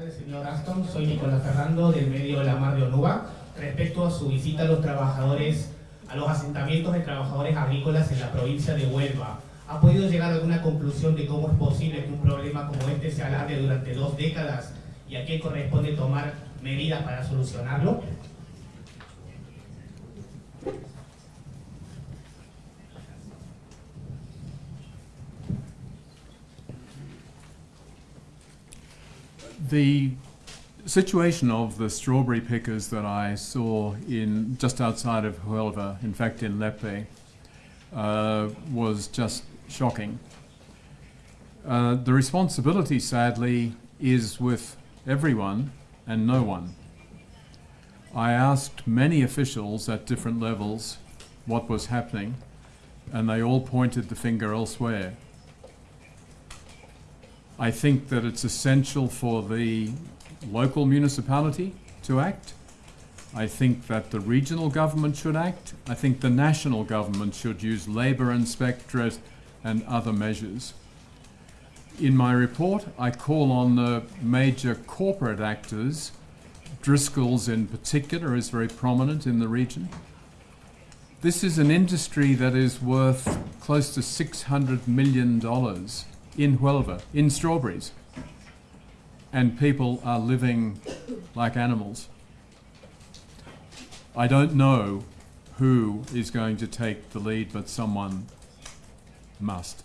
tardes, señor Aston. Soy Nicolás Fernando del medio La Mar de Onuba. Respecto a su visita a los trabajadores, a los asentamientos de trabajadores agrícolas en la provincia de Huelva, ¿ha podido llegar a alguna conclusión de cómo es posible que un problema como este se alargue durante dos décadas y a qué corresponde tomar medidas para solucionarlo? The situation of the strawberry pickers that I saw in just outside of Huelva, in fact in Lepe, uh, was just shocking. Uh, the responsibility, sadly, is with everyone and no one. I asked many officials at different levels what was happening, and they all pointed the finger elsewhere. I think that it's essential for the local municipality to act. I think that the regional government should act. I think the national government should use labour inspectors and other measures. In my report, I call on the major corporate actors. Driscoll's in particular is very prominent in the region. This is an industry that is worth close to $600 million in Huelva, in strawberries. And people are living like animals. I don't know who is going to take the lead, but someone must.